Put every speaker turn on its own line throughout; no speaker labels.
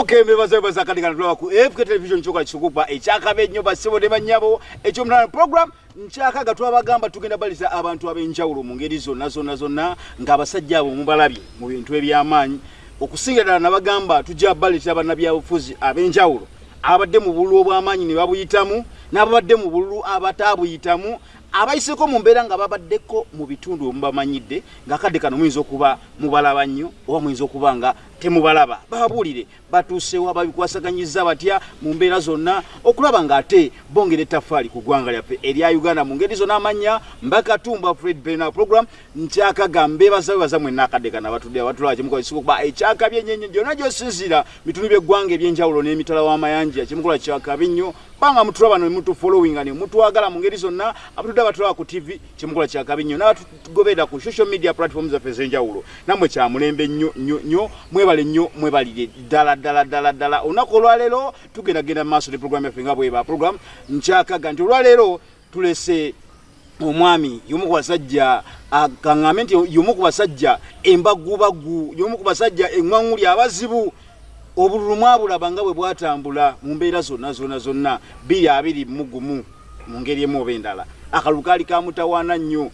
okay mbebaza bebaza kati kana tulaba ku fk television kyoka kikupa ekyakaba ennyo basibo ne bannyabo ekyomunana program nkyakaga twabagamba tugenda balisa abantu ab'enjawulo mu ngeri zonna zonna zonna ng'abasajja abo mubalabye mu bintu eby'amaanyi. Okusinga ddala nabagamba tujja balisa bannabyabufuzi ab'enjawulo abadde mu bululu obw'amaanyi ne babuyitamu n'ababadde mu bululu abataabuyitamu abayiseko mu mbeera nga babaddeko mu bitundu omubamanyidde ngaakadde kano muyinza okuba mubalaba nnyo oba muyinza okuba nga temubalaba. Babuulire batuusewo ababikwasaganyiza batya mu mbeera zonna okulaba ng'ate bongera ettafaali ku ggwanga lyaffe erya uganda mu ngeri zonna amanya mbakatumba fred bena program nkyakaga mbeebaza bebaza mwenna akadde kano abatudde abatulaba kyemukola kuba ekyakabi enyenye gyonna gyosinzira bitundu by'eggwanga ebyenjawulo n'emitala w'amayanja kyemukola kyakabi nnyo banga mutulaba ne mutufollowinga ne mutwagala mu ngeri zonna abatudde abatulaba ku tv kyemukola kyakabi nnyo n'abatugoberera ku social media platform zaffe ez'enjawulo. Nammwe kyamulembe nnyo nnyo nnyo mwebale nnyo mwebalire ddala ddala ddala ddala. Olunaku olwaleero tugenda genda mu maaso ne program yaffe nga bweba program nkyakaga nti olwaleero tulese omwami yomu ku basajja kaŋŋambe nti yomu ku basajja embagubagu yomu ku basajja eŋŋwaŋuli abazibu obululu mwabulaba nga bwe bwatambula mu mbeera zonna zonna zonna. Biri abiri mugumu mu ngeri emu oba endala. Akalulu kaali kamutawaana nnyo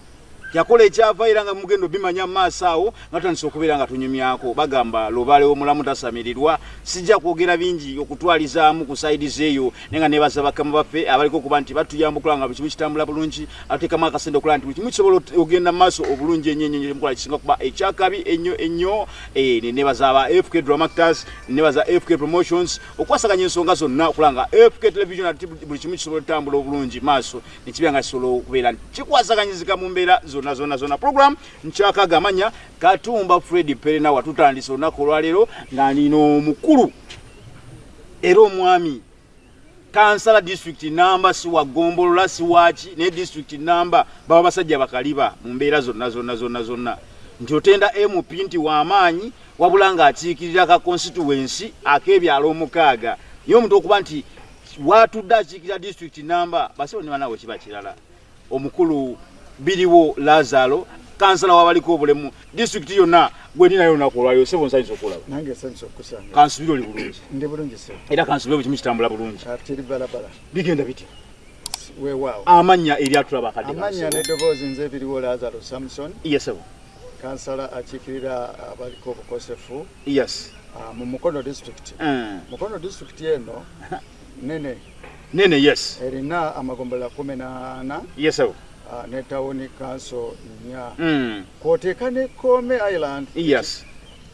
yakola ekyava era nga mugendo bimanya maaso awo nga tutandisa okubeera nga tunyumyako. Bagamba lubale omulamu tasamirirwa. Sijja kwogera bingi okutwalizaamu ku saidi zeeyo naye nga nebaza bakama baffe abaliko okuba nti batuyamba okulaba nga buli kimu kitambula bulungi ateekamu akasente okulaba nti buli kimu kisobola ogenda mu maaso obulungi ennyo ennyo mukola kisinga kuba ekyakabi ennyo ennyo. Nenebaza aba fk dramactors nenebaza fk promotions okwasaganya ensonga zonna okulaba nga fk television ati buli kimu kisobola otambula obulungi maaso. Nekibeera nga kisobola okubeera nti kikwasaganyizika mu mbeera zonna zonna zonna. Program nkyakaga amanya katumba fred perena watutandisa olunaku olwaleero nga nina omukulu. Era omwami kansala district namba siwagombolola siwaki naye district namba baba basajja bakaliba mu mbeera zonna zonna zonna zonna. Nti otenda mp nti wamaanyi wabula ng'akiikirira ka constituency ak'ebyalo omukaaga. Naye omuntu okuba nti watudde akiikirira district namba basibo ne banawe kiba kirala. Omukulu biriwo lazaro kansala wabaliko obulemu. Disitulikiti yonna gwendinayo olunaku olwayo sebo nsanyisa okulaba. Kansubiri oli bulungi. Era kansubiri bukimu kitambula bulungi. Bigenda bitya
weewaawo
amannya eri atulaba akadde
amannya n'eddoboozi nze ebiriwo lazaro samson.
Yesebo
kansala akiikirira abaliko obukosefu
yes.
mu mukono disitulikiti
Mm.
mukono disitulikiti eno nene.
Nene yes.
Erina amagombolola kumi n'ana
yesebo
ne tawuni kanso nnya.
Mm.
kwoteeka ne kome island.
Yes.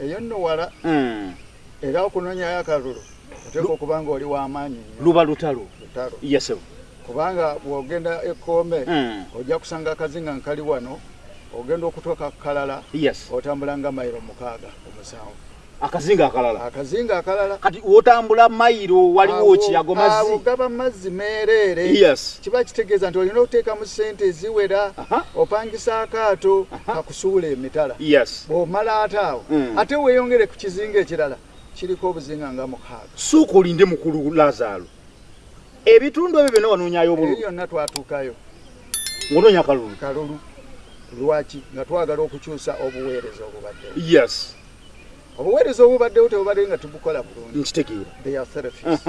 Eyo nno wala.
Mm.
era okunoonyayo akalulu oteeka okuba nga oli w'amaanyi
luba lutalo.
Lutalo. Kubanga bw'ogenda ekkoome
Mm.
ojja kusanga akazinga nkali wano ogenda okutuuka ku kalala otambula nga mayiro mukaaga omusanvu
akazinga akalala.
Akazinga akalala.
Kati wotambula mayiro waliwo kiyago mazzi?
gaba mazzi meereere
yes.
Kiba kitegeeza nti olina okuteekamu ssente eziwera
Aha.
opangisa akaato
Aha.
kakusuula emitala.
Yes.
Bw'omala ate awo
Mm.
ate weeyongere ku kizinga ekirala kiriko obuzinga nga mukaaga.
Suuka olinde mukulu lazaro ebitundu ebyo byonna wanoonyayo
eyo
obululu
yonna twatuukayo.
Ngaonoonya akalulu
kalulu. Lwaki? Nga twagala okukyusa obuweereza obubaddewo
yes
obuweereza obubaddewo tebubadde nga tubukola bulungi.
Nkitegeera
they are therapists.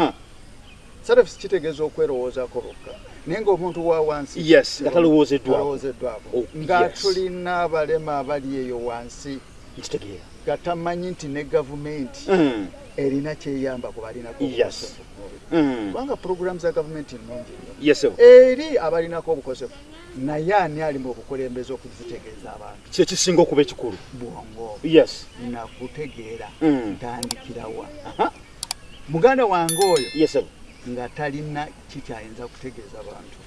Therapists kitegeeza okwerowoozaako bokka naye ng'omuntu wa wansi
nga talowoozeddwako Oh,
nga tulina abalema abali eyo wansi.
Nkitegeera
nga tamanyi nti ne gavumenti
Mm,
erina kyeyamba ku balinako
Yes.
obukosefu mu mubiri.
mm.
kubanga puroguramu za gavumenti nnungi nnyo. Eri abalinako obukosefu naye ani ali mu bukulembeze okuzitegeeza abantu
kyekisinga okuba ekikulu?
Bwongo.
Yes.
Nakutegeera
Mm.
ntandikirawa muganda wange oyo?
Yes
nga talina kikyayinza kutegeeza bantu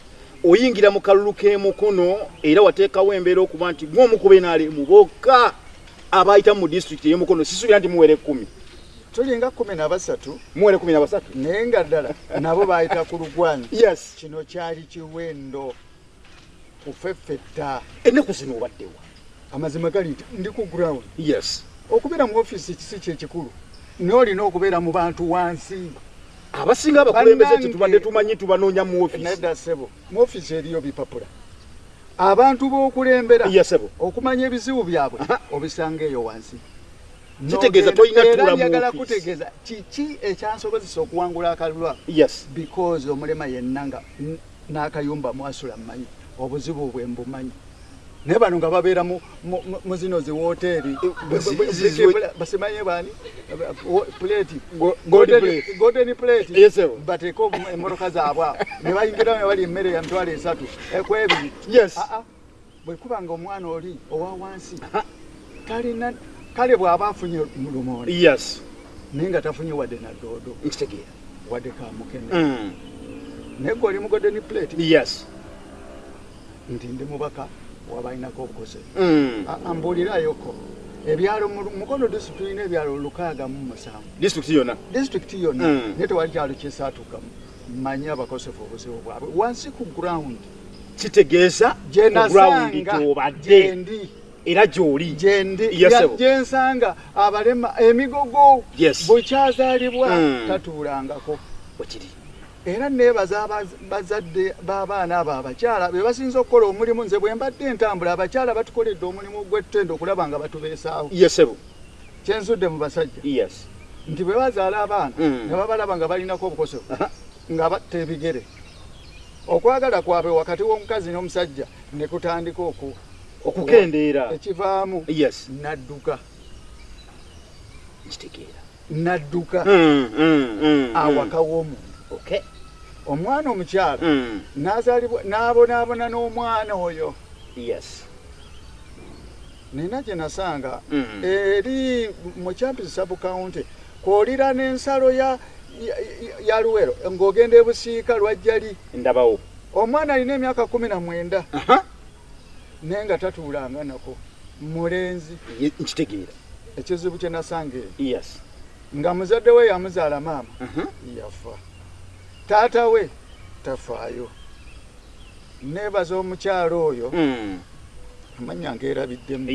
oyingira mu kalulu k'emukono era wateekawo embeera okuba nti gwomukuba enaalimu bokka abayita mu disitulikiti ey'emukono sisuubira nti muwere ekkumi
tulinga kumi na basatu?
Muwere kumi na basatu.
Naye nga ddala nabo bayita ku lugwanyi
yes.
Kino kyali kiwendo kufeffetta
ennaku zino obaddewa
amazima gali nti ndi ku ground.
Yes.
Okubeera mu ofiisi kisi kyekikulu n'olina okubeera mu bantu wansi.
Abasinga abakulembeze
Bannange-
kye tubadde tumanyi tubanoonya mu ofiisi
nedda ssebo mu ofiisi eriyo bipapula. Abantu b'okulembera
yes ebo
okumanya ebizibu byabwe obisanga eyo wansi.
Kitegeeza tolina tuula
kutegeeza kiki ekyansobozesa okuwangula akalulwa
yes.
Because omulema yenna nga n'akayumba mwasula mmanyi obuzibu bwe mbumanyi naye bano nga babeera mu- zino ziwooteeri
zi- zi-
basimanye
Go- gold
Golden-
plate.
bateeke omu- emmotoka zaabwe awo. Ne bayingirawo ne bali emmere ya mitwalo esatu. Ekwebiri
Yes.
Ah, ah. bwe kuba nga omwana oli owa wansi talina kale bw'aba afunye mu lumonde
yes.
Naye nga tafunye wadde naddoodo
nkitegeera
wadde kamukene
Mm.
naye gwe oli mu golden plate.
Yes
nti ndi mubaka wabalinako obukose.
Mm.
ambuulirayoko ebyalo mu mukono disitulikiti tulina ebyalo lukaaga mu musanvu.
Disitulikiti yonna?
Disitulikiti yonna.
Mm.
naye tewali kyalo kisaatuka mmanyi abakosefu obuzibu bwabwe. Wansi ku ground.
Kitegeeza
gye
ku ground
nasanga
gy'obadde
gyendi
era gy'oli.
Gyendi
Yes,
ya-
sebo.
gye nsanga abalema emigogo
Yes.
bukyazaalibwa
Mm.
tatuulangako.
Wekiri
era neebaza bazadde b'abaana abo abakyala be basinza okukola omulimu nze bwe mbadde entambula abakyala batukoledde omulimu gw'ettendo okulaba nga batubeesaawo.
Yesebo
kyenzudde mu basajja.
Yes.
Nti bwe bazaala abaana
Mm.
ne babalaba nga balinako obukosefu
Aha.
nga batta ebigere. Okwagala kwabwe wakati w'omukazi n'omusajja ne kutandika oku
okukendeera.
ekivaamu.
Yes.
Nadduka.
Nkitegeera.
Nadduka.
Mm, mm,
awaka w'omuntu.
Okay
omwana omukyala
Mm.
n'azaalibwa n'abonaabona n'omwana oyo.
Yes.
Nina gye nasanga
Mm.
eri mu champis sabukawunti kwolira n'ensalo ya, luwero ng'ogenda ebusiika lwajjali
ndabawo.
Omwana alina emyaka kumi na mwenda naye nga tatuulanga nako. Mulenzi.
Nkitegeera.
Ekizibu kye nasanga eyo
yes.
Nga muzadde we yamuzaala maama. Yafa taata we tafaayo. Neebaza omukyalo oyo
Mm.
amanya ngeerabiddemu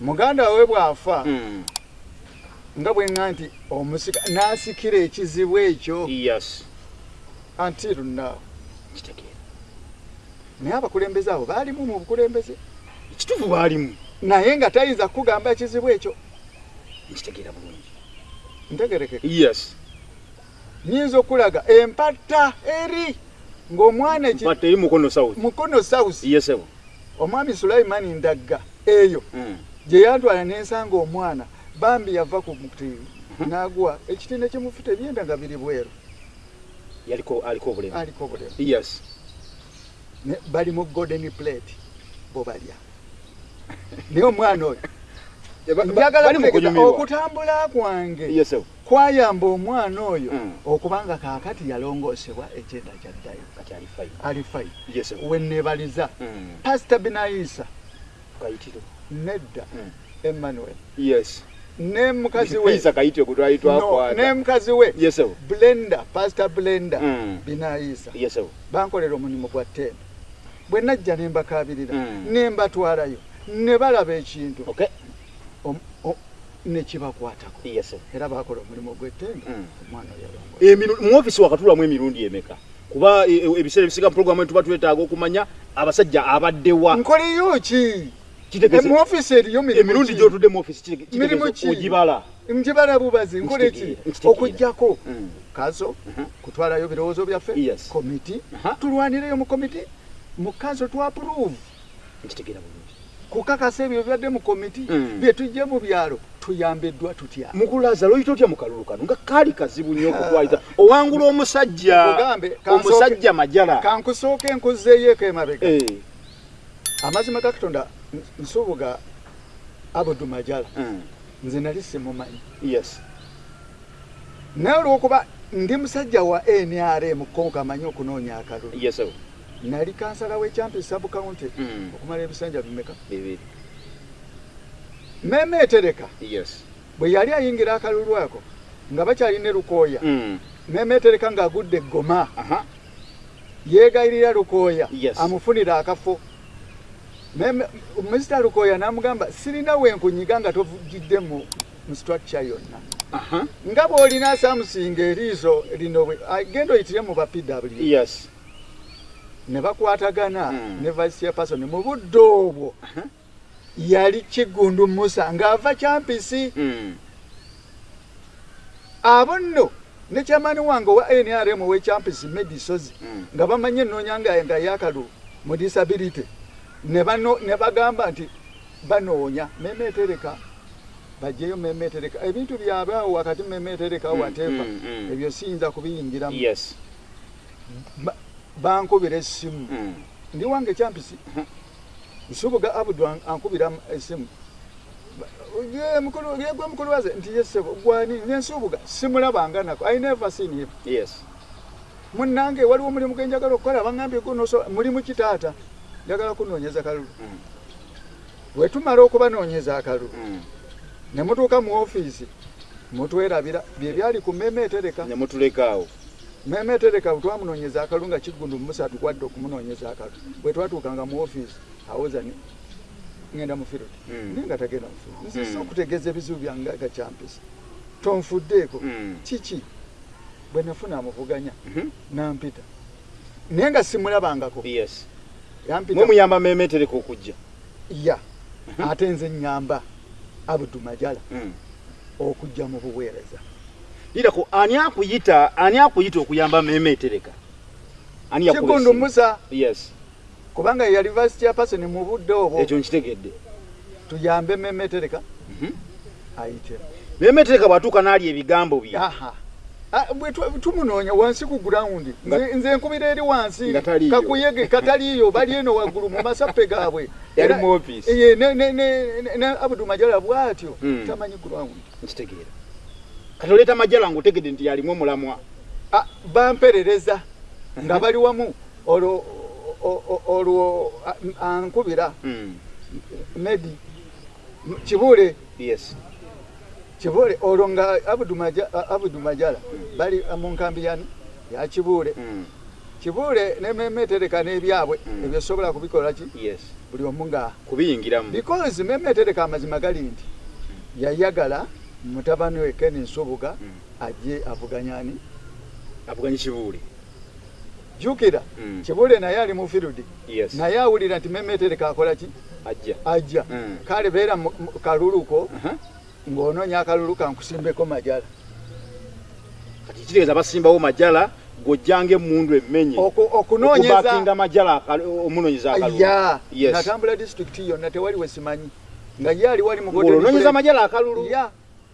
muganda we bw'afa
Mm.
nga bwe ŋŋa nti omusika n'asikira ekizibu ekyo. Now
nkitegeera
naye abakulembeze abo baalimu mu bukulembeze?
Ekituufu baalimu.
Naye nga tayinza kugamba ekizibu ekyo.
Nkitegeera bulungi.
Ntegerekeka
yes
nyinza okulaga empatta eri ng'omwana
mukono south.
Omwami sulaimani ndagga eyo
Mm.
gye yantwala nensanga omwana bambi yava ku mutiivi n'agwa. Ekitinde kimufu tebyenda nga biri bweru.
Yaliko aliko obulemu.
Aliko obulemu.
Yes.
Bali mu golden plate bo balya. Naye omwana oyo. Njagala okutambula kwange kwayamba omwana oyo
Mm.
okubanga kaakati yalongoosebwa ekyenda kyaddayo
kati ali fayi
ali fayi
yesebo
wenneebaliza
Mm.
pasita binaisa nedda.
Mm.
emmanuel. Ne mukazi we.
Isa kayitiro kutwali
No, ne
twakwata
mukazi we. Blenda pasita blenda binaisa bankolera omulimu gwa ttemba bwe najja ne mbakaabirira
Mm.
ne mbatwalayo ne balaba ekintu
okay
Om- o- ne kibakwatako
yesebo
era bakola omulimu gw'ettemba
Mm.
omwana
emiru mu office wakatulamu emirundi emeka? Kuba e- e- ebiseera ebisiga mu programu tuba twetaaga okumanya abasajja abaddewa
nkoliyo ki mu ofisi eriyo
emirundi gyotudde mu
ki?
ogibala.
Njibala bubazi nkole ki?
Nkitegeera, nkitegeera.
okugjako
Mm.
kazo
Mhm.
kutwalayo birowoozo byaffe? Komiti
Aha.
tulwanireyo mu komiti mu kazo twapuruvu
nkitegeera bulungi
kukakasa ebyo byadde mu komiti
Mm.
byetujje mu byalo tuyambiddwa tutya?
Mukulaza loyita otya mu kalulu kano? Nga kaali kazibu nnyo okutwaliza owangula omusajja omusajja majala.
Kankusooka enkuzeeyoeko emabega.
Eh,
amazima ga katonda n- nsubuga abudu majala
mm,
nze nali simumanyi.
Yes.
Naye olwokuba ndi musajja wa nrm konka amanyi okunoonya akalulu.
Yes.
Nali kansala w'ekyampi sabukawunti
Mm.
okumala ebisanja bimeka?
Bibiri.
Meme etereka
yes.
Bwe yali ayingira akalulu ako nga bakyalina lukooya
Mm,
meme etereka ng'agudde eggoma
aha.
yeegayirira lukooya amufunira akafo. Meme- minisita lukooya n'amugamba sirina wenkunyiga nga tovugidde mu structure yonna. Nga bw'olina samusinga eriiso lino genda oyitire mu ba pw
yes
ne bakwatagana
Mm.
ne vice chairperson mu budde obwo yali kigundu musa ng'ava kyampisi
Mm.
abo nno ne kyamani wange owa nrm owekyampisi medisozi
Mm.
nga bamanye ennoonya nga yakalu mu disability ne bagamba nti banoonya memetereka bajeyo memetereka ebintu byabwe awo wakati memetereka wateeva
mm, mm.
ebyo siyinza kubiyingiramu bankubira essimu
Mm.
ndi wange kyampisi nsubuga abudu an- ankubira essimu mukulu- gwe mukulu waze nti yesebo gwani nensubuga simulabanga nako. I never seen him.
Yes.
Munnange waliwo omulimu gwe njagala okukola baŋambye gunoso mulimu kitaata. Njagala kunoonyeza kalulu
Mm.
bwe tumala okubanoonyeza akalulu ne mutuuka mu ofiisi mutwerabira bye byali ku memeetereka
ne mutulekaawo
memeetereka bwe twamunoonyeza akalulu nga kigundu musatu gwadde okumunoonyeza akalulu bwe twatuukanga mu ofiisi awoza ni ŋenda mu firodi
Mm.
naye nga tagenda mu firodi nze
Mm.
si okutegeeza ebizibu byange nga kyampisi tonfuddeeko
Mm.
kiki? Bwe nafuna amuvuganya
Mhm.
nampita. Naye nga simulabangako.
Yes. Mwemuyamba memetereka okujja.
Ya. Ate nze nyamba abudu majala
Mm.
okujja mu buweereza
lirako ani akuyita ani akuyita okuyamba memetereka? Ani yakuba
kigundu
essimu?
musa.
Yes.
Kubanga ye university chairperson mu budde obwo
ekyo nkitegedde.
Tuyambe memetereka.
Mhm.
ayite.
Memetereka bwatuuka n'ali ebigambo bye.
Aha. Ah, bwe tu- tumunoonya wansi ku gurawundi
Nga-
nze nkubira eri wansi. Kakuyege kataliiyo bali eno waggulu mu masappe gaabwe. Ne- abudu majala bw'atyo
Mm.
tamanyi gurawundi
nkitegeera kati oleeta majala ngaotegedde nti yalimu omulamwa.
Ah, bamperereza nga bali wamu. Olwo o- o- olwo a- ankubira
Mm.
medi kibule
yes.
Kibule olwo nga abudu Maja- abudu majala bali mu nkambi yani ya kibule
Mm.
kibule nememetereka n'ebyabwe.
Mm.
ebyo sobola kubikola ki?
Yes.
Buli omu nga
kubiyingiramu.
Because memetereka amazima gali nti yayagala mutabani we ken nsubuga
Mm.
ajje avuganyani
avuganye kibuule
jukira
Mm.
kibule naye ali mu firudi
yes.
Naye awulira nti memetereka akola ki?
Ajja.
Ajja.
Mm.
kale beera kaluluko
Aha.
ng'onoonya akalulu kankusimbeko majala.
Kati kitegeeza basimbawo majala gojjanga emundu emmenye.
Oku- okunoonyeza
okubakinga majala omunoonyeza akalulu.
Ya
Yes.
natambula disitulikiti yonna tewali wesimanyi nga ye ali wali mu
ng'olonoonyeza majala akalulu?
Ya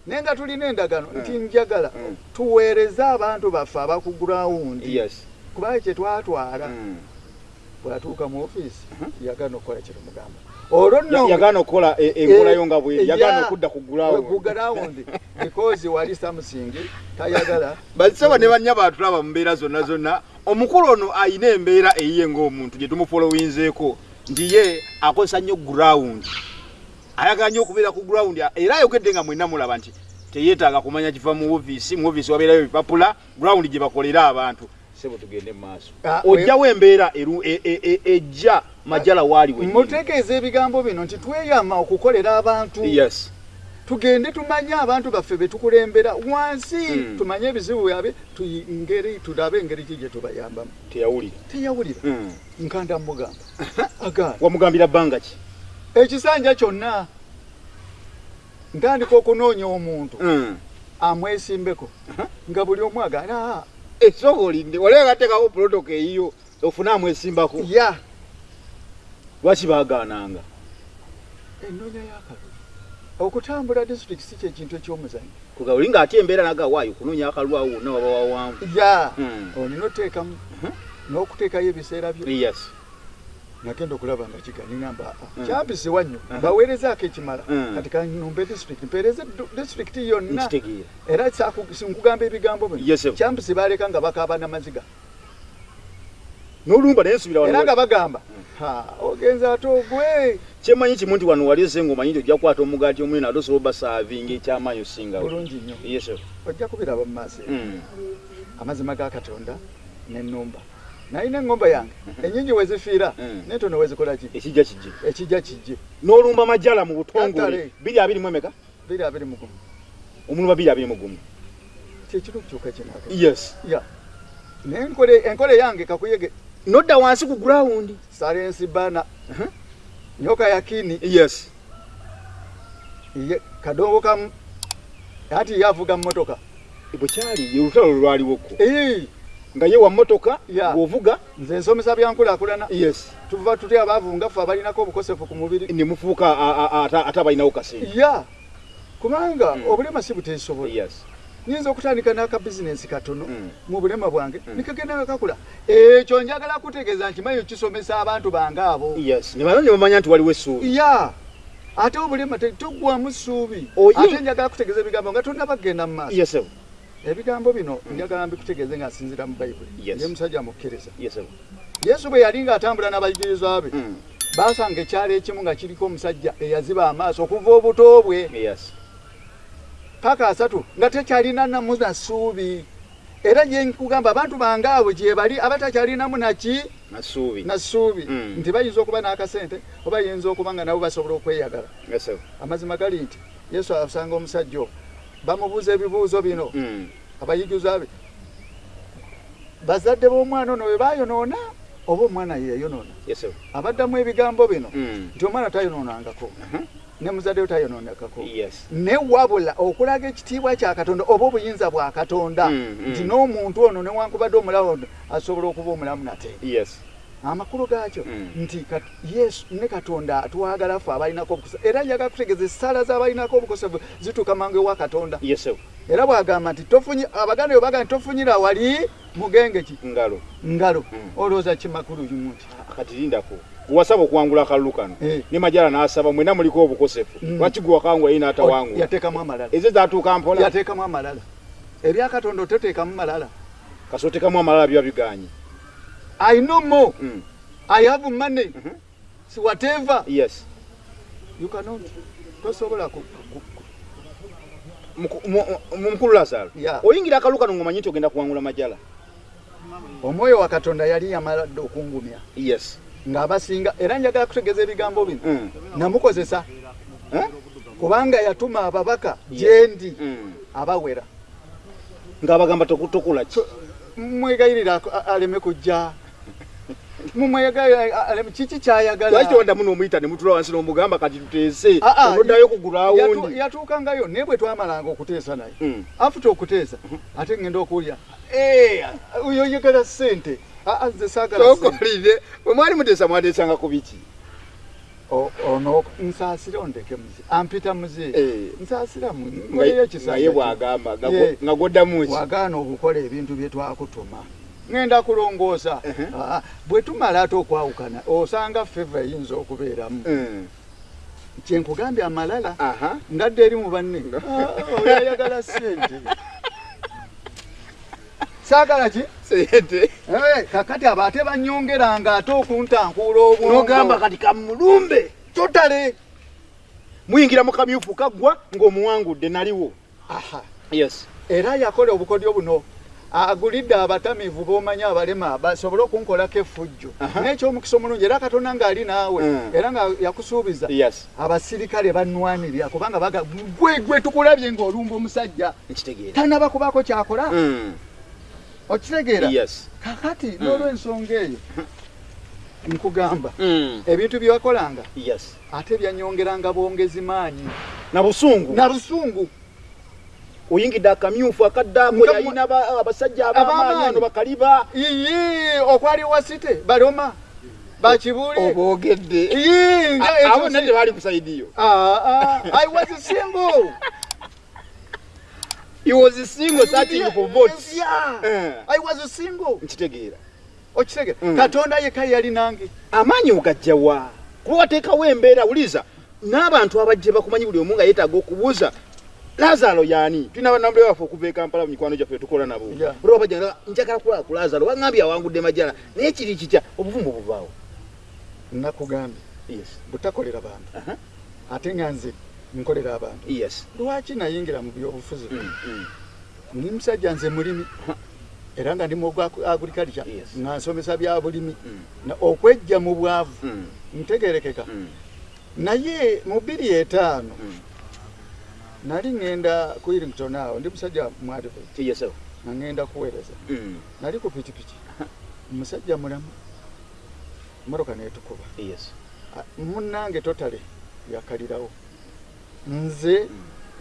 naye nga tulina endagano
Mm.
nti njagala
Mm.
tuweereze abantu baffe abakugurawundi
yes
kubanga kyetwatwala
Mm.
bwatuuka mu ofiisi
Mhm.
yagaana okukola kyetumugamba olwo
Ya-
nno
yagaana okukola e- enkolayo nga bweri yagaana okudda ku
gurawundi because wali samusingi tayagala
basaba ne bannya batulaba mu mbeera zonna zonna omukulu ono ayina embeera eyiye ng'omuntu gye tumufolowinzeeko nti ye akozesa nnyo gurawundi ayagala nnyo okubeera ku gurawundi era ayogedde nga mwenna mulaba nti teyeetaaga kumanya kiva mu ofiisi mu ofiisi wabeerayo ebipapula gurawundi gye bakolera abantu. Sebo tugende mu maaso.
Ah,
ojjawo embeera eru- e- e- e- ejja majala waali wennyini.
mutegeeza ebigambo bino nti tweyama okukolera abantu.
Yes.
Tugende tumanye abantu baffe betukulembera wansi
Mm.
tumanye ebizibu byabe tuyi- ngeri tulabe engeri ki gye tubayambamu.
Teyawulira.
Teyawulira.
Mm.
nkanda mugamba agaana
wamugambira bbanga ki
ekisanja kyonna ntandika okunoonya omuntu
Mm.
amwesimbeko nga buli omu agaana
esooka olinde waliwo gateekawo pulotoka eyiyo ofune amwesimbako?
Ya.
Lwaki baagaananga?
Ennoonya yakalulu okutambula disitulikiti si kyekintu ekyomuzanyo
kugawuli ng'ate embeera nagawaayo okunoonya akalulu awo wonna waba wawanvu
ya.
Mm.
olina oteekamu n'okuteekayo ebiseera byo.
Yes
nagenda okulaba nga kigani ngamba
Mm.
kyampisibwa nnyo
Aha.
baweerezaako ekimala.
Mm.
kati kanumbe disitulikiti mpeereze disitulikiti yonna. Era sinkugamba ebigambo bino? Kyampisi baleka nga bakaaba namaziga
n'olumba naye nsubira
era nga bagamba "Ha, ogenza ate ogwe.
Kyemanyi kimu nti wano wali ese ng'omanyi nti ojja kukwata omugaati omunene ate osobola obasaavinga ekyamaanyi osingawo
bulungi nnyo. Ojja kubiraba mu maaso.
Mm.
amazima ga katonda n'ennumba nalina eŋŋomba yange. Ennyingi we zifiira
Mm.
n'entono we zikola ki?
Ekijja kijje.
Ekijja kijje.
N'olumba majala mu butongole. Biri abiri mu emeka?
Biri abiri mu gumu.
Omulumba biri abiri mu gumu.
Kyekiri okukyuka kinaka
yes.
Ya. Naye enkole enkole yange kakuyege.
Nodda wansi ku gurawundi
salensi bana
Mhm.
nyoka yakini.
Yes.
Ye kadongo kamu. Ati yavuga mmotoka.
Bwekyali ye olutalo lwaliwoko
Ee,
nga ye wa mmotoka
Ya.
ng'ovuga
nze nsomesa byankulaakulana.
Yes.
Tuva tutya abaavu nga ffe abalinako obukosefu ku mubiri.
Ne mufuuka a- a- ate ate abalinawo kaseera
ya. Kubanga
Mm.
obulema si buteesobola
yes.
Nyinza okutandika n'akabizinensi katono
Mm.
mu bulema bwange.
Mm.
nikagenda nga kakula. Ekyo njagala kutegeeza nti manyi kisomesa abantu bange abo.
Yes. Ne bano ne bamanya nti waliwo essuubi.
Ya. Ate obulema te- togwamu ssuubi
Oyi-
ate njagala kutegeeza ebigambo nga tonna bagenda mu maaso.
Yes
ebigambo bino njagala mbikutegeeze nga nsinzira mu bayibuli ye musajja mukkiriza yesu bwe yali ng'atambula n'abayigirizwa be
Mm.
baasanga ekyalo ekimu nga kiriko omusajja eyaziba amaaso okuva obuto bwe. Paka asatu nga tekyalina namu na ssuubi. Era gye nkugamba abantu bange abo gye bali abatakyalinamu naki
nasuubi
na ssuubi.
Mm.
nti bayinza okuba n'akasente oba yinza okuba nga nabo basobola okweyagala. Amazima gali nti yesu asanga omusajja oyo bamubuuza ebibuuzo bino.
Mm.
abayigiza be. Bazadde b'omwana ono bwe bayonoona oba omwana
yes sebo
abaddamu ebigambo bino.
Mm.
nti omwana tayonoonangako
Mhm.
ne muzadde we tayonoonangako
yes.
Ne wabula okulaga ekitiibwa kya katonda oba obuyinza bwa katonda
Mm, mm.
nti n'omuntu ono newankubadde omulawo asobola okuba omulamu nate amakulu gaakyo.
Mm.
nti yesu ne katonda atwagala ffe abalinako obukosefu era njagala kutegeeza essaala z'abalinako obukosefu zituuka mangu ewa katonda. Era bwagamba nti abaganda bwe bagamba nti tofunyira wali mugenge ki?
Ngalo.
Ngalo.
Mm.
olowooza kimakulu kimu nti
kati lindako gwewasaba okuwangula akalulu kano
Eh.
ne majala n'asaba mwena muliko obukosefu
Mm.
lwaki gwe wakawangula ye n'atawangula
yateekamu amalala.
Ezo zatuuka mpola?
Yateekamu amalala. Ebya katonda oteteekamu malala
kasootekamu amalala biba biganye
i know more.
Mm.
i have money.
Mhm.
si whatever.
Yes.
You cannot. Tosobola ku-
mukulu lazaro
Yeah.
oyingira akalulu kano ng'omanyi nti ogenda kuwangula majala.
Omwoyo wa katonda yali yamala dde okungumya.
Yes.
Ng'abasinga era njagala kutegeeza ebigambo bino.
Mm.
namukozesa. Kubanga yatuma ababaka gyendi
Mm.
abawera.
Ng'abagamba tokutukula ki?
Mumwegayirira ak- a- aleme kujja kiki kyayagala?
Lwaki tondamu n'omuyita ne mutula wansi n'omugamba kati tuteese?
Ah, ah,
onoddayo okugula
Yatu-
awundi.
yatuukangayo naye bwe twamalanga okuteesa naye.
Mm.
afuta okuteesa ate ngenda okuwulya "Eh, oyo yagala ssente Ah, ah, nze saagala ssente."
tokolire bwe mwali muteesa mwateesanga ku biki?
Ono nsaasira ondeke muze ampita muze.
Eh.
nsaasira mu-
Nga-
nkoleyo
nga ye
ekisanja
bw'agamba nga
Ye.
gwo- nga gwoddamu ki?
Wagaana okukola ebintu bye twakutuma ŋŋenda kulongoosa. Ah, bwe tumala ate okwawukana osanga feva eyinza okubeeramu.
Mm.
kyenkugambye amalala ngadde eri mu banne. Ah, oyo ayagala sente saagala ki?
Sente
Eh, kakati abo ate banyongeranga ate okuntankuula obwongo
nogamba kati kamulumbe.
Totale.
Muyingira mu kamyufu kaggwa ng'omuwangudde naliwo.
Aha.
yes.
Era yakola obukodyo buno agulidde abatamiivu b'omanyi abalema basobole okunkolako effujjo. N'ekyomukisa omulungi era katonda ng'ali naawe
Mm.
era nga yakusuubiza abasirikale bannwanirira kubanga baga gwe gwe tukulabye ng'olumba omusajja tanaba kubaako kyakola?
Mm.
okitegeera? Kakati n'olw'ensonga eyo nkugamba ebintu byewakolanga
yes.
ate byanyongeranga bwongezi maanyi.
Na busungu.
Na busungu
oyingidde akamyufu akaddaako aba- abasajja ab'amaanyi ano bakaliba
iyi okwali wasite baloma nga ekyo
abo
si-
nne tebaali ku saidiyo
Ah, ah, I was single.
he was single searching for votes
Yeah.
Eh.
I was single.
nkitegeera
Okitege.
Mm.
Katonda yekka yali nange.
amaanyi ogajjawa kuba wateekawo embeera wuliza n'abantu abajje bakumanyi buli omu nga yeetaaga okubuuza lazaro yaani tulina banambule waffe okuva e kampala mu mikwano gyaffe tukola nabo
Yeah.
olwo bajja nga njagala kulaba ku lazaro wangambye awangudde majala naye kiri kitya obuvumbu buvaawo
Nakugambye
yes
butakolera bantu.
Aha.
Ate nga nze nkolera abantu.
yes
Lwaki nayingira mu byobufuzi?
Mm, mm.
Ndi musajja nze mulimi. Era nga ndi mu gwa agriculture.
Yes.
Nga nsomesa bya bulimi.
Mm,
Na okwejja mu bwavu.
mm,
Ntegerekeka.
mm,
Naye mu bbiri etaano
mm.
Nali ŋŋenda ku Irington awo ndi musajja
yes sir.
nga ŋŋenda kuweereza.
Mm,
nali ku pikipiki omusajja mulamu mmotoka netukuba
yes.
Munnange totale yakalirawo nze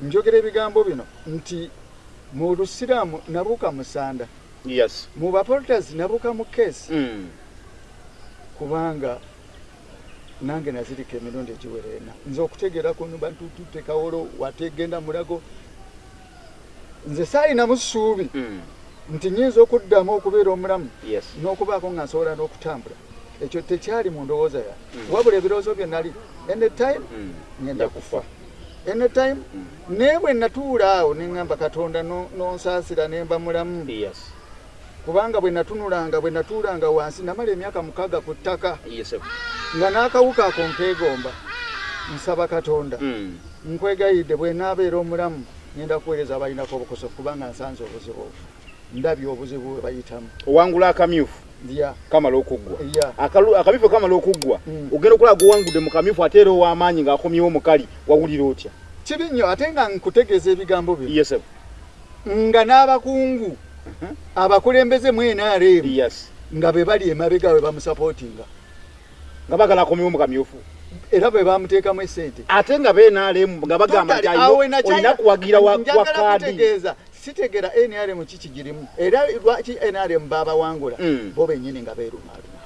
njogera ebigambo bino nti mu lusiraamu nabuuka musanda.
Yes.
Mu bapolitas nabuuka mu keesi
Mm.
kubanga nange nazirika emirundi egiwera ena. Nze okutegeera kuno bantutute kawolo wategenda mulago. Nze saalinamu ssuubi
Mm.
nti nyinza okuddamu okubeera omulamu
yes.
n'okubaako nga nsobola n'okutambula. Ekyo tekyali mu ndowooza yange
Mm.
wabula ebirowoozo bye nali anytime
Mm.
ngenda kufa. anytime naye bwe natuula awo neŋŋamba katonda no- nonsaasira ne mba mulamu.
Yes.
Kubanga bwe natunulanga bwe natuulanga wansi namala emyaka mukaaga ku ttaka nga n'akawuka ako nkeegomba nsaba katonda.
Mm.
nkwegayidde bwe naabeera omulamu ngenda kuweereza abalinako obukosofu kubanga nsanze obuzibu obwo. Ndabye obuzibu bwe bayitamu.
Owangula akamyufu? Kamala okuggwa. Akamyufu kamala okuggwa?
Mm.
ogenda okulaba gowangudde mu kamyufu ate era ow'amaanyi ng'akomyewo mukali wawulira otya?
Kibi nnyo ate nga nkutegeeza ebigambo
yes
nga n'abakungu abakulembeze mu NRM
yes.
nga be bali emabega we bamusapootinga
nga bagala akomyewo mu kamyufu
era bwe bamuteekamu esente.
Ate nga beenaalemu nga bagamba nti olina kuwagira wa kaadi.
sitegera NRM kiki girimu era lwaki NRM babawangula
Mm.
bo bennyini nga beerumaaluma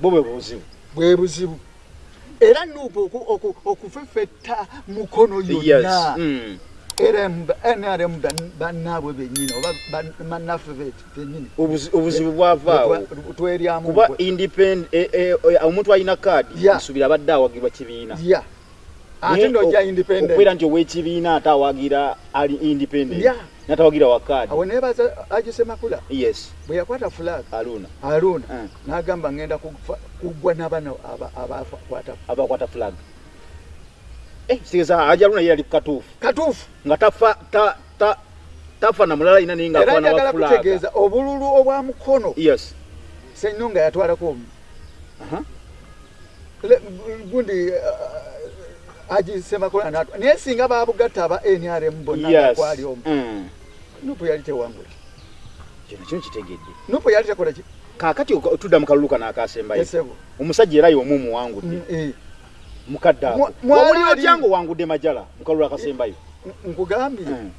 bo bwe buzibu.
Bwe buzibu. Era nuupu oku- oku- okufefetta mukono yonna
Mm.
NRM NRM ban- bannaabwe bennyini oba ban- bannaffe bennyini.
Obuzi- obuzibu bwavaawo kuba eh, eh, eh, omuntu alina kaadi nsubira abadde awagirwa kibiina.
Ya. Ate
ok-
independent.
okubeera nti ow'ekibiina ate awagira ali independent natawagira wa kaadi.
Awo nebaza agisemakula
yes.
Bwe yakwata flag.
Aluna
aluuna
Mm.
n'agamba ngenda aba- abakwata
abakwata flag Eh, sigeza aja aluna ye yali katuufu
katuufu
nga tafa ta- ta- tafa na mulala ina naye
era
ngaafaana
njagala
wa fulaga
kutegeeza obululu obwa mukono.
Yes.
Sennyonga yatwalako omu
Aha.
Le- gundi uh, agisemakula natwa naye singa babugatta aba nrm bonna
yes.
ngakwali omu
Mm.
nupu yali tewangula.
Kino kino kitegedde.
Nupu yali tekola ki?
Kaakati oka- tudda mu kalulu kano akaasembayo.
Esebo
omusajja era yomu muwangudde
Mm, eh.
Mukadde ako.
Ali-
otya nga owangudde majala mu kalulu akasembayo
nkugambye.
Mm.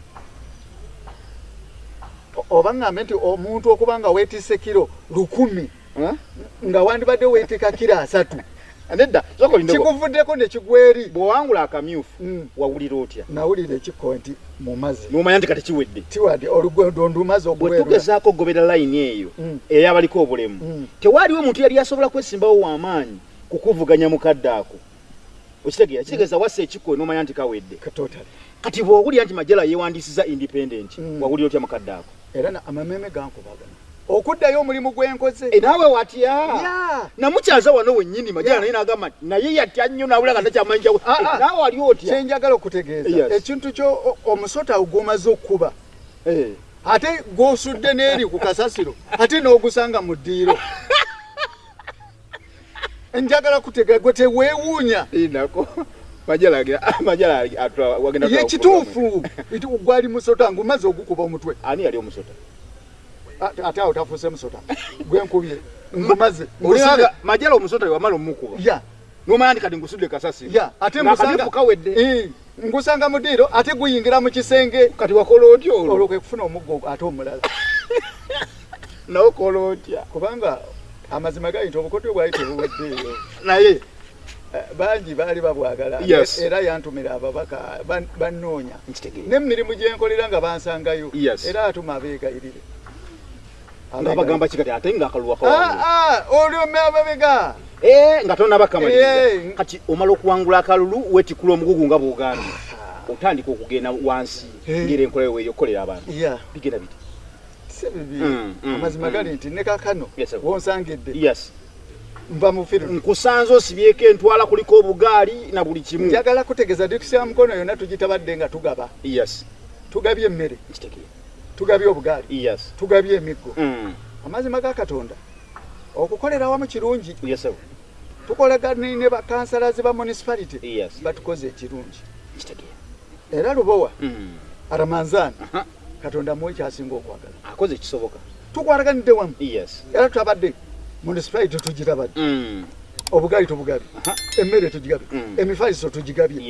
o- oba ngambe nti omuntu okuba nga weetisse kiro lukumi nga wandibadde weetika kiro asatu.
Nedda
kikuvuddeko ne kigweri.
Bw'owangula akamyufu
Mm.
wawulira otya?
Nawulira ekikko nti mu mazzi
n'omanya nti kati kiwedde.
Tiwadde olugondo ndumaze
bwe
okuweerula
tugezaako okugobera layini eyo
Mm.
ey'abaliko obulemu tewaaliwo omuntu yali asobola kwesimbawo w'amaanyi kukuvuganya mukadde ako okitegeera kitegeeza wassa ekikko n'omanya nti kawedde. Kati bw'owulira nti majala yeewandisiza independent
Mm.
wawulira otya mukadde ako
era amameme gankubagana. Okuddayo omulimu gwenkoze.
E, naawe watya?
Ya.
namukyaza wano wennyini majala naye n'agamba naye yatya nnyo nawulira nga takyamanyi kyawe
Ah, ah.
naawe wali otya?
Kyenjagala okutegeeza. Ekintu kyo omusota gwomaze okuba.
Eh.
ate gwosudde n'eri ku kasasiro ate n'ogusanga mu ddiiro njagala kutegeera gwe teweewuunya.
Inako majala agira majala atula wagenda
ye kituufu. nti gwali musota ngumaze ogukuba omutwe.
Ani yali omusota?
Ate- awo tafuuse musota. Gwenkubye ngumaze
olinaga majala omusota wamala omukuba.
Ya.
Nomanya nti kati ngusudde kasasi.
Ya ate musanga
kawedde
Eh, ngusanga mu ddiiro ate guyingira mu kisenge.
Kati wakola otya
olwo?
Olwo
kwe kufuna omuggo ate omulala.
Nawe kola otya?
Kubanga amazima gali nti obukodyo bwali tebuweddeeyo
naye.
Eh, bangi baali babwagala.
Yes.
era yantumira ababaka ban- bannoonya. N'emirimu gye nkolera nga bansangayo. Era atuma abeegayirire
nga bagamba kikati ate nga akaluwa
Ah, ah, olyomme ababega.
Eh, nga
Eh.
kati omala okuwangula akalulu wetikula omugugu nga bwogambye otandika okugenda wansi.
Eh.
ngera enkola yo weyokolera abantu. Bigenda biti
si bibi
Mm, mm,
amazima
mm.
gali nti ne kakano wonsangidde. Nva mu firu
nkusanze osibyeko entwala kuliko obugaali na buli kimu.
Njagala kutegeeza dikusi ya mukono yonna tugitabadde nga tugaba.
Yes.
Tugabye emmere. Tugabye obugaali.
Yes.
Tugabye emiggo. Amazima ga katonda. Okukolera wamu kirungi.
Yes
tukolagane ne bakansalazi ba municipality.
Yes.
Batukoze ekirungi. Era lubowa. Aramanzaani
Aha.
Katonda muwe kyasinga okwagala.
Akoze ekisoboka.
Tukwalaganidde wamu? Era tutabadde municipality tugirabadde.
Mm.
obugaali tubugabye. Emmere tugigabye
Mm.
emifaliso tugigabye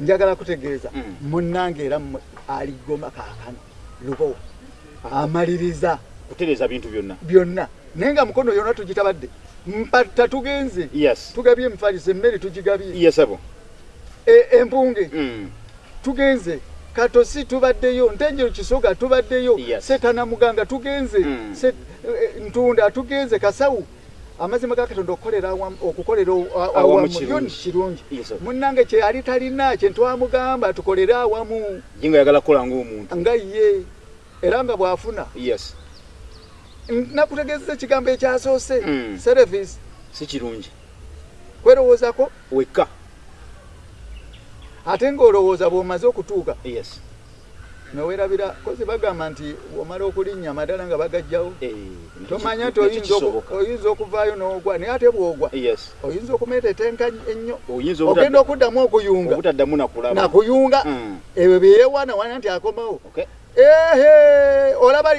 njagala kutegeeza
Mm.
munnange era mmwe aligoma kaakano. Lubowa amaliriza.
Kutereeza bintu byonna.
Byonna. Naye nga mukono yonna tugitabadde. Mpatta tugenze. Tugabye emifaliso emmere tugigabye.
Yes abo.
E- empunge. Tugenze katosi tubaddeyo ntenjero kisoga tubaddeyo
Yes.
setana muganga tugenze
Mm.
Se- eh, ntunda tugenze kasawu. Amazima ga katonda okukolera awamu.
Awamu kirungi.
munnange kye yali talina kye ntwamugamba tukolere awamu.
Ye nga yagala kukola ng'omuntu.
Nga ye era nga bw'afuna.
Yes.
Nakutegeezesa ekigambo ekyasoose.
Mm.
service.
Si kirungi.
Kwerowoozako
wekka
ate ng'olowooza bw'omaze okutuuka
yes.
nowerabira kozi bagamba nti bw'omala okulinnya amadala nga bagajjawo.
Eh,
tomanya nti oyinza okuvaayo n'ogwa naye ate bw'ogwa
yes.
oyinza okumeetetenka ennyo ogenda okuddamu okuyunga. nakuyunga.
Mm.
ebyo byeyewaanawaana nti akomawo.
Okay.
ehe olaba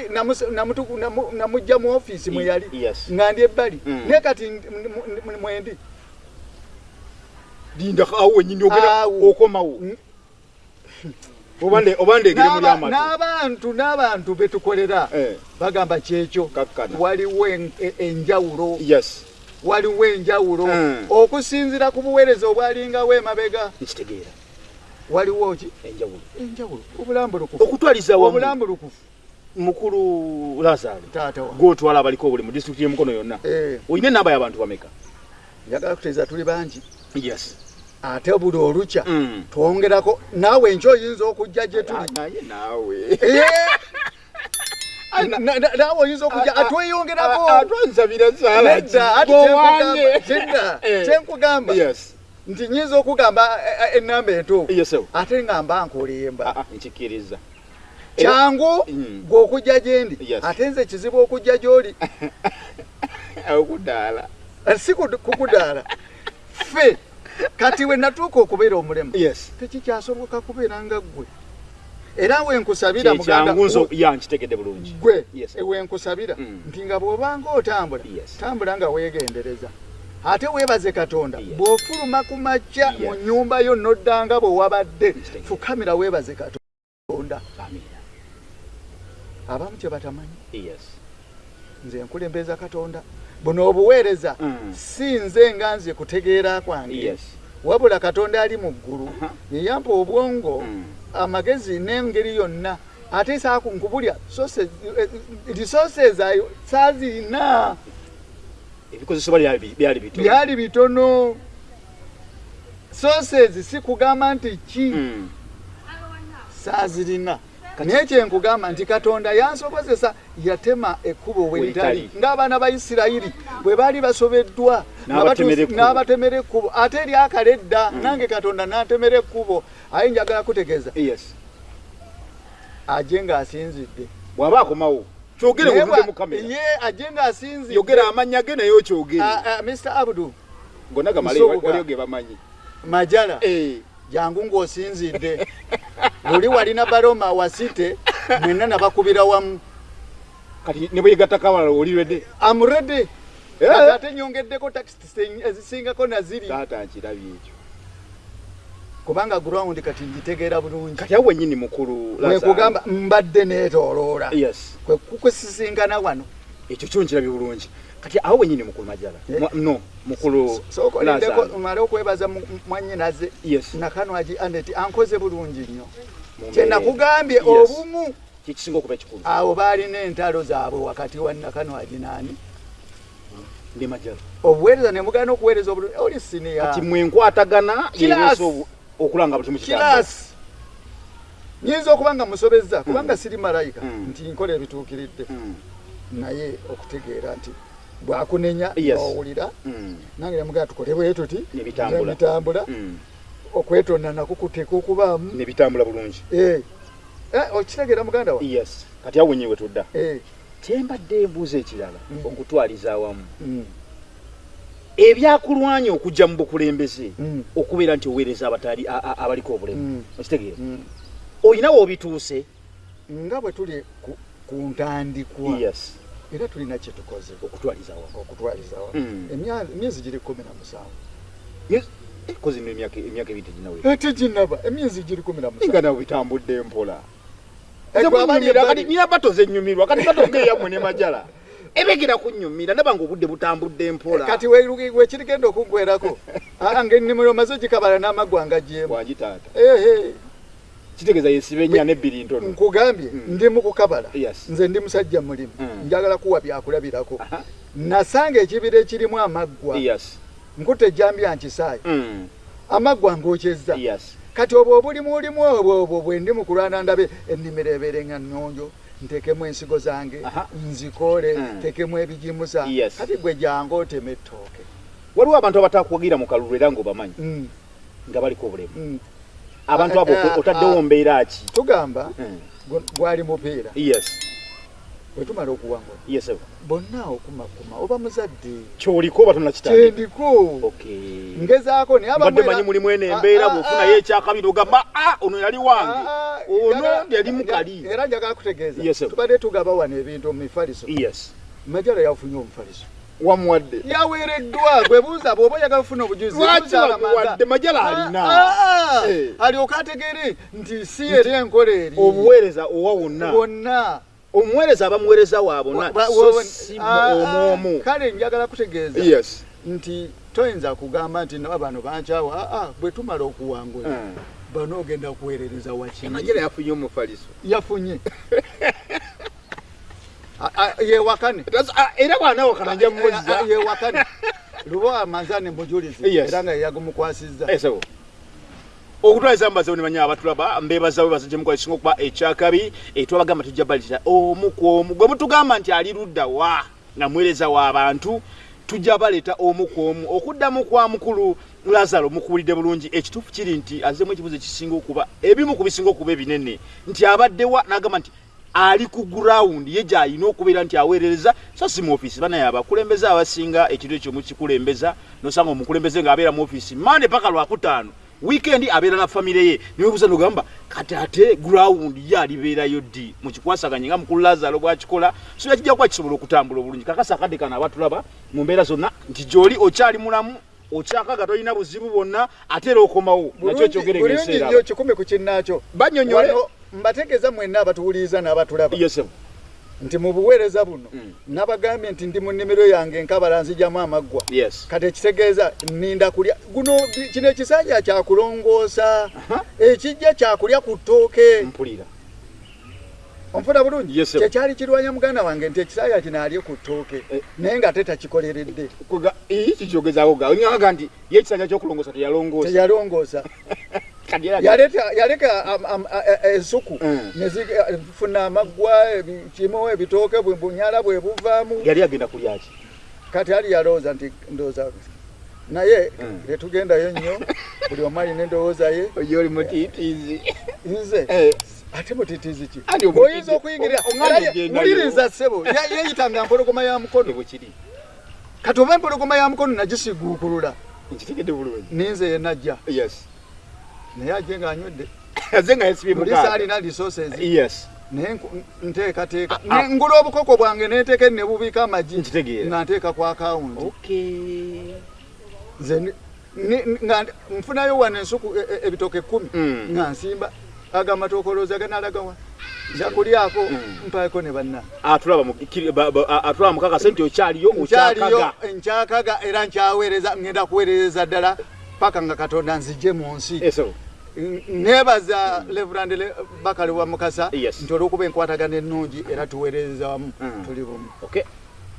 namujja mu ofiisi mwe yali nga ndi ebbali.
Mm.
naye kati mwendi
linda awo wenyini ogenda
Awo.
okomawo.
Mm.
oba nde- oba ndegere muli
N'aba-
amatu
n'abantu n'abantu betukolera
Eh,
bagamba kyekyo. Waliwo e- enjawulo.
Yes.
Waliwo enjawulo.
Mm.
okusinzira ku buweereza obwalingawo emabega.
Nkitegeera.
Waliwo ki?
Enjawulo.
Enjawulo. Obulambulukufu.
Okutwaliza wamu
obulambulukufu.
mukulu lazaro.
Taata wa.
Gwotwala abaliko obuli mu disitulikiti y'emukono yonna.
Eh,
olina enamba y'abantu bameka?
Njagala kuteeza tuli bangi
yes.
Ate buli olukya.
Mm.
twongerako naawe enky oyinza okujja gye tuli.
Naye naawe.
Eh, na- na- naawe oyinza okujja atweyongerako
atwansabira saala
nedda ati kyenkugamba- kidda, kyenkugamba.
Yes.
Nti nyinza okugamba eh, eh, enamba entuufu ate nga mba nkolemba.
Ah, ah, nkikiriza.
Kyangu
Mm.
gwe okujja gyendi ate nze kizibu okujja gy'oli.
Okudaala
Eh, si kukudaala ffe kati we natuuka okubeera omulema tekikyasoboka kubeera nga ggwe? Era wenkusabira muganda
kyangu nzo ya nkitegedde bulungi.
Gwe wenkusabira
Mm.
nti nga bw'obanga otambula tambula nga weegendereza. Ate weebaze katonda bw'ofuluma ku makya mu nnyumba yo noddanga bwe wabadde fukamira weebaze katonda. Abamu kye batamanyi?
Yes.
Nze nkulembeza katonda buno obuweereza
Mm.
si nze nga nze kutegeera kwange. Wabula katonda ali mu ggulu yeyampa obwongo
Mm.
amagezi n'engeri yonna. Ate saaku nkubulya resources ayo saazirina
ebikozesebwa byali
bitono. Sources si kugamba nti ki?
Mm.
saazirina naye kyenkugamba nti katonda yansobozesa yatema ekkubo
Weritali.
ng'abaana ba isirayiri bwe baali basobeddwa
N'abatemera ekkubo.
ate eryakala edda nange katonda n'antemera ekkubo aye njagala kutegeeza.
Yes.
Aje ng'asinzidde.
Bw'aba akomawo kyogere
bwa-
mu kamera.
ye aje ng'asinzidde.
Yogera amannya ge naye okyogere.
Ah, ah, mr abdu.
Gonna gamale
Nsoboka.
waliyo ge bamanyi.
Majala.
Eh,
jangu ng'osinzidde. Luli walina baroma wasite mwenna nabakubira wamu.
Kati ne bweyegattako abalala olirwedde
amuredi
Eh.
ate nyongeddeko takisi ezisingako naziri.
Taata nkirabye ekyo.
Kubanga ground kati ngitegeera bulungi.
Kati awo wenyini mukulu
wekugamba mbadde neetooloola.
Yes.
Kwe kukusisinkana wano.
Ekyo kyo nkirabye bulungi kati awo wenyini mukulu majala
Eh.
No mukulu
sookolindeko
Lazaro.
male okwebaza mu- mwannyinaze
yes.
Nakanwagi aneti ankoze bulungi nnyo.
Mumbeere.
kyenakugambye
Yes.
obumu.
Kikisinga okuba ekikulu.
Awo baalina entalo zaabwe wakati wa nakanwagi naani.
Ndi majala
obuweereza ne mugana okuweereza obulungi. Oli siniya.
Kati mwenkwatagana obu- okulanga buli mukitambula
kiraasi nyinza okuba nga musobezza kubanga siri malayika
Mm.
nti nkola ebituukiridde.
Mm,
naye okutegeera nti bwakunenya owulira
mm,
nange nemugaa tukole bwe tuti
bitambula. mm.
okwetonda nako kutekukubaamu
ne bitambula bulungi.
Eh. Eh, okitegeera muganda wa?
Yes. Kati awo wenyiwe tudda.
Eh,
kyembadde embuuza ekirala
Mm.
okutwaliza awamu. Ebyakulwanya okujja mu bukulembeze okubeera nti oweereza abatali a- a- abaliko obulemu. Okitegeera
mm.
olina woobituuse
nga bwe tuli ku- ku ntandikwa.
Yes
era tulina kye tukoze
okutwaliza awamu
okutwaliza wa
Mm.
emyezi giri kumi na musanvu.
Kozi no emyaka emyaka ebiri teginawe.
Ate ginaba emyezi giri kumi na musanvu.
Nga nawe bitambudde mpola.
Ebbali-
nina bato zenyumirwa kati bato ngeyammwe ne majala. Ebegera kunyumira ndaba nga obudde butambudde mpola.
Kati we- wekirigenda okuggwerako aa ngaennimiro maze gikabala n'amaggwa ngagyemu
wangi taata
ehe
kitegeeza yesiba ennya nebbiri ntono
nkugambye
Mm.
ndi mu kukabala
Yes.
nze ndi musajja mulimu
Mm.
njagala kuwa byakulabirako nasanga ekibira ekirimu amaggwa
yes
nkuta ejjambya nkisaayi
Mm.
amaggwa ngokyezza
yes
kati obwo obulimu olimu obwo obwo bwe ndi mu kulwana ndabe ennimiro ebeere nga nnonjo ntekemu ensigo zange
Aha.
nzikoole
Mm.
tekemu ebijimusa
Yes.
kati gwe janga otema ettooke
waliwo abantu abatakuwagira mu kalulu era ng'obamanyi
Mm,
nga baliko obulemu
mm.
Abantu abo
Ah, ah,
otaddewo mbeera ki?
Tugamba gu- gwali mupiira.
Yes.
Bwe tumala okuwangula
yes
bonna okumakuma oba muzadde.
Kyoliko oba okay
ngezaako abamwe-
manyi mulimu eno
Ah,
embeera
ah,
bw'ofunayo
ah.
ekyakabiri ogamba a ono yali wange.
Ah, ah,
ono yali mukali.
era njagala kutegeeza. Tubadde tugaba wano ebintu mu mifaliso. Majala yafunye omufaliso
wamuwadde.
Yaweereddwa gwe buuza bw'oba oyagala kufuna obujuzi
lwaki
buuza Lamaga.
wamuwadde majala alina
Ah, ah, ah.
Eh.
alyoke ategere nti si eri enkola eri.
Obuweereza owa wonna.
Bonna
omuweereza abamuweereza wa bonna
Wa-
so
wa-
si
ah,
omu
ah,
omu
kale njagala kutegeeza
yes.
nti toyinza kugamba nti naba bano bankyawa Ah, ah, bwe tumala okuwangula
Mm.
bano ogenda kuweerereza wakini
amajala yafunye omufaliso.
Yafunye. Ah, ah, yewakane
era bwanawakana nja
Ah,
mumuzza
yewakane luba amanzane mujulizi
Yes.
era nga yeyagumukwasizza
esebo okutwaliza mbaza ne banya abatulaba mbebaza webaza gye mukola kisinga okuba ekyakabi etwabagamba tujja balira omu ku omu gwe mutugamba nti ali ludda wa nga muweereza w'abantu tujja baleeta omu ku omu. Okuddamu kwa mukulu lazaro mukuwulidde bulungi. Ekituufu kiri nti azemu ekibuzo ekisinga okuba ebimu ku bisinga okuba ebinene nti abaddewa n'agamba nti ali ku gurawundi ye gy'alina okubeera nti aweerereza so si mu ofiisi banaye abakulembeze abasinga ekintu ekyo mukikulembeza nosanga omukulembeze ng'abeera mu ofiisi mande paka lwakutaano wiikendi abeera na famire ye. Niwebuuza nogamba kati ate gurawundi ye alibeerayo ddi? Mukikwasaganye nga mukulu lazaro bwakikola so yakijja kuba kisobola okutambula obulungi. Kakasa akadde kano abatulaba mu mbeera zonna nti gy'oli okyali mulamu okyakaga tolina buzibu bwonna ate era okomawo nakyo ekyogerega
bulungi
eseera
nnyo kikumi ku kinnaakyo
banyonyole
Wano mbategeeza mwenna abatuwuliriza n'abatulaba. Nti mu buweereza buno
Mm.
nabagambye nti ndi mu nnimiro yange nkabala nzijamu amaggwa.
Yes.
Kati ekitegeeza ninda kulya. Guno kino ekisanja kyakulongoosa ekijja kyakulya ku ttooke. Onfuna bulungi?
Yes,
kyekyali kirwanya muganda wange nti ekisanja kino alye ku ttooke.
Eh.
naye nga ate takikoleredde.
Kuga ii kikyogezaako ga onyaga nti ye ekisanja ky'okulongoosa teyalongoosa
yaleka ensuku nezifuna amaggwa ebi- kimu ebitooke bwe bunyala bwe buvaamu
yali agenda kulyaki
kati ali yalowooza nti ndowooza naye tetugendayo nnyo buli omu alina endowooza ye.
Oli mutiitiizi.
Nze?
Eh,
ate mutitiizi ki? Oyinza okuyingirira wuliriza ssebo ye- yeeyitanga mpologoma ya mukono. Kati oba empologoma ya mukono nagisiguukulula ninze yenajja
yes
naye ajje ng'anywedde
aze nga yesibye
mulisa
mukaaga
alina resources.
Yes.
Naye nteekateeka.
Ah, ah.
Ngula obukoko bwange neteeka ne bubiika amagi nga nteeka ku akawunti
okay
nze nfunayo wano ensuku e- e- ebitooke kkumi
Mm.
nga nsimba agamatokolozi aganalagawa nja kulyako
Mm.
mpaeko ne banna.
Atulaba mu- kiri- ba- ba- a- atulaba mukakase nti okyaliyo okyakaga.
Nkyakaga era nkyaweereza ngenda kuweerereza ddala paka nga katonda nzije mu nsi. Neebaza levrand bakali wa mukasa nti olwokuba enkwatagana ennungi era tuweerereza wamu
Mm.
tuli bumu.
Okay.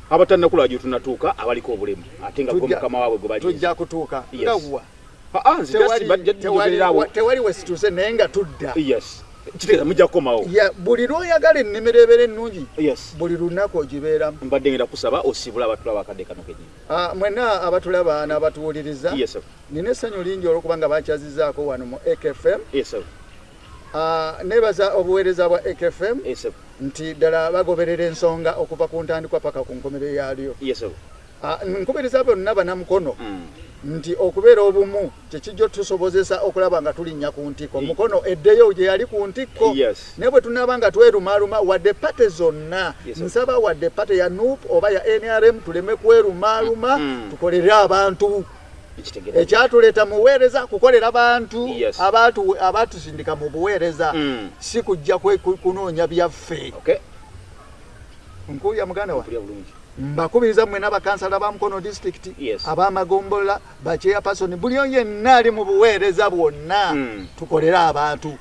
Abatannakula gye tunatuuka abaliko obulemu ate nga gwe mukama waabwe gwe bali.
tujja kutuuka. Ngawa
nze
tewali
awo.
tewali wesituuse naye nga tudda.
Yes kitegeeza mujja kukomawo.
Buli lwoyagala ennimiro ebeera ennungi
yes.
buli lunaku ogibeeramu.
Mbadde ngenda kusaba osibula abatulaba akadde kano kenyini
Ah, mwenna abatulaba n'abatuwuliriza
yes
nina essanyu lingi olwokuba nga bakyazizaako wano mu ekfm
yes
Ah, neebaza obuweereza bwa ekfm
yes
nti ddala bagoberera ensonga okuva ku ntandikwa paka ku nkomerero yaalyo.
Yes
Ah, nkubiriza bonna banamukono
Mm.
Nti okubeera obumu kyekijja tusobozesa okulaba nga tulinnya ku ntikko
Ye-
mukono eddeyo gye yali ku ntikko. Naye bwe tunaaba nga twerumaaluma wadde pate zonna. Nsaba wadde pate ya nup oba ya nrm tuleme kwerumaaluma
Mm,
tukolere abantu. Ekyatuleeta muweereza kukolera bantu abatusindika mu buweereza.
Mm.
si kujja kunoonya byaffe. Nkuulya muganda wa. Mbakubiriza mmwe n'abakansala ba mukono disitulikiti abamagombola bakyeyapasoni buli oyo yenna ali mu buweereza bwonna
Mm.
tukolere abantu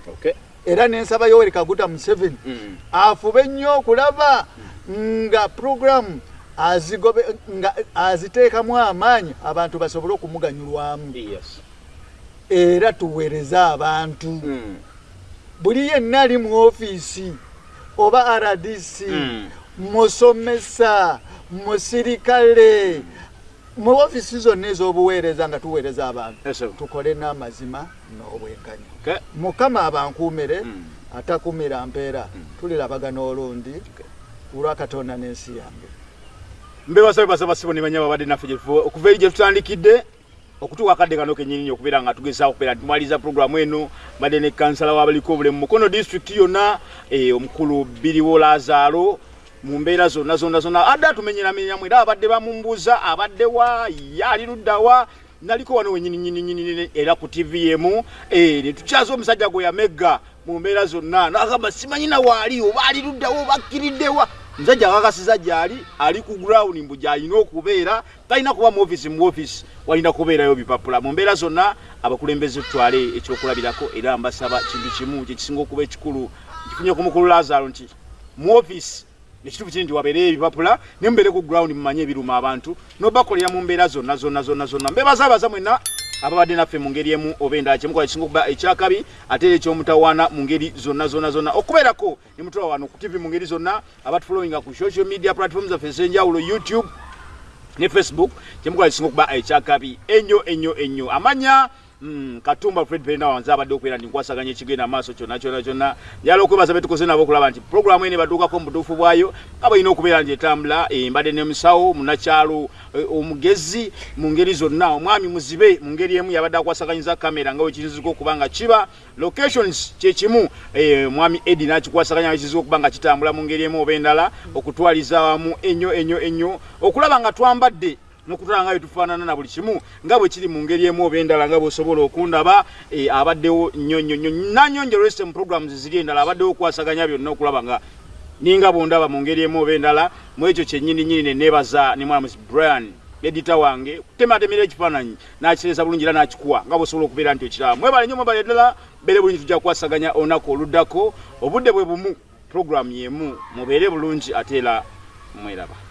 era n'ensaba yoweri kaguta museveni
Mm.
afube nnyo okulaba nga puroguramu azigobe nga aziteekamu amaanyi abantu basobole okumuganyulwamu era tuweereze abantu
Mm.
buli yenna ali mu ofiisi oba rdc
Mm.
Musomesa musirikale. Mu ofiisi zonna ez'obuweereza nga tuweereza abantu tukole n'amazima n'obwenkanya. Mukama abankuumire
Mm.
atakumira mpeera. Tulirabagana olundi olwakatonda n'ensi yange.
Mbebasaba basaba sibo ne banyama badde naffe gyetufu okuva eri gye tutandikidde okutuuka akadde kano kenyini okubeera nga tugezaako okubeera tumaliza puroguramu eno badde ne kansala w'abaliko obulemu. Mukono disitulikiti yonna eh, omukulu biriwo lazaalo mu mbeera zonna zonna zonna. Adde atumenyeramenyamu era abadde bamumbuuza abadde wa ye ali luddawa naliko wano wenyininyininyini era ku tv emu. Eh, ne tukyaza omusajja gwe yamegga mu mbeera zonna. Nagamba simanyina waali oba ali luddawa oba akkiriddewa musajja akakasiza gyali ali ku ground mbu gyalina okubeera. Talina kuba mu ofisi mu ofisi walina kubeerayo bipapula. Mu mbeera zonna abakulembeze tutwale ekyokulabirako era mbasaba kintu kimu kyekisinga okuba ekikulu. Kifunye ku mukulu lazaro nti mu ofisi ekituufu kiri nti wabeereyo ebipapula ne mubeere ku ground mumanye ebiruma abantu nobakolera mu mbeera zonna zonna zonna zonna. Mbebazaabaza mwenna ababadde naffe mu ngeri emu oba endala kyemukola kisinga okuba ekyakabi ate era ekyomutawaana mu ngeri zonna zonna zonna. Okubeerako ne mutula wano ku tv mu ngeri zonna abatufulowinga ku social media platform zaffe ez'enjawulo youtube ne facebook kyemukola kisinga okuba ekyakabi. Ennyo ennyo ennyo amanya katumba fred perina wanze abadde okubeera nti nkwasaganya ekigenda maaso kyonna kyonna kyonna. Njala okwebaza betukoze nabo okulaba nti puroguramu ene batuukako mu butuufu bwayo nga balina okubeera nti etambula eh, mbadde nemusawo munakyalo eh, omugezi mu ngeri zonna. Omwami muzibe mu ngeri emu yabadde akwasaganyiza kamera nga wekiyinzika okuba nga kiba. Locations kyekimu eh, mwami edi nakikwasaganya wekiyinzika okuba nga kitambula mu ngeri emu oba endala okutwaliza wamu ennyo ennyo ennyo okulaba nga twambadde nokutala nga byetufaanana na buli kimu nga bwe kiri mu ngeri emu oba endala nga bweosobola okundaba eh, abaddewo nnyo nnyo nnyo nanyonjero estem programs ziri endala abaddewo okwasaganya byonna okulaba nga ninga bondaba mu ngeri emu oba endala mu ekyo kyennyini nyini ne neebaza ne mwalamuzi brian edita wange kutematemera ekifaananyi nakiteesa bulungi era nakikuwa nga bweosobola okubeera nti okiraba mwebale nnyo mwebale ddala mbeere bulungi tujja kukwasaganya olunaku oluddako obudde bwe bumu programu yemu mubeere bulungi ate era mweraba